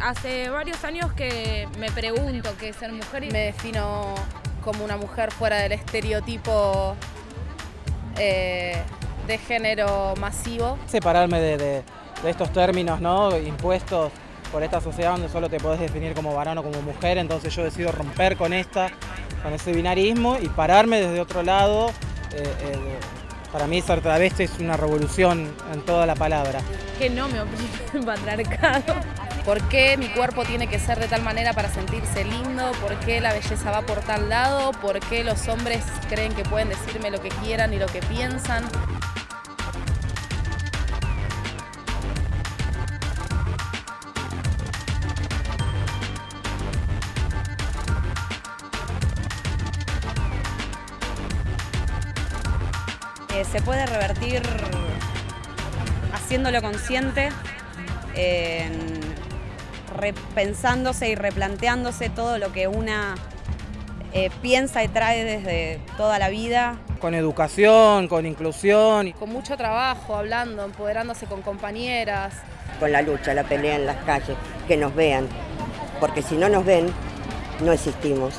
Hace varios años que me pregunto qué es ser mujer y me defino como una mujer fuera del estereotipo eh, de género masivo. Separarme de, de- de estos términos ¿no? impuestos por esta sociedad donde solo te podés definir como varón o como mujer, entonces yo decido romper con esta, con ese binarismo y pararme desde otro lado. Eh, para mí ser travesti es una revolución en toda la palabra. Que no me oprime el patriarcado. ¿Por qué mi cuerpo tiene que ser de tal manera para sentirse lindo? ¿Por qué la belleza va por tal lado? ¿Por qué los hombres creen que pueden decirme lo que quieran y lo que piensan? Eh, se puede revertir haciéndolo consciente, en repensándose y replanteándose todo lo que una eh, piensa y trae desde toda la vida. Con educación, con inclusión. Con mucho trabajo, hablando, empoderándose con compañeras. con la lucha, la pelea en las calles, que nos vean, porque si no nos ven, no existimos.